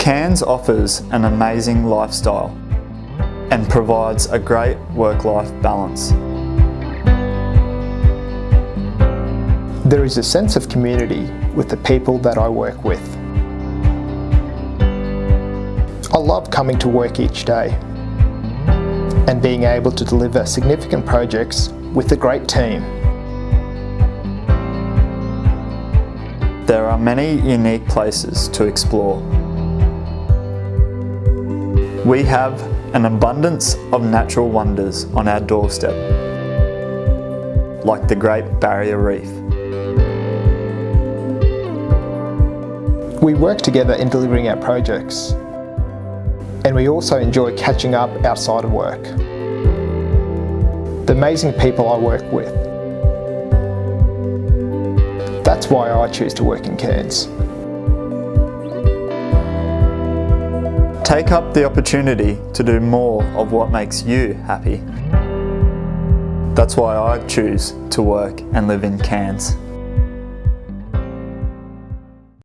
Cairns offers an amazing lifestyle and provides a great work-life balance. There is a sense of community with the people that I work with. I love coming to work each day and being able to deliver significant projects with a great team. There are many unique places to explore. We have an abundance of natural wonders on our doorstep, like the Great Barrier Reef. We work together in delivering our projects and we also enjoy catching up outside of work. The amazing people I work with. That's why I choose to work in Cairns. Take up the opportunity to do more of what makes you happy. That's why I choose to work and live in Cairns.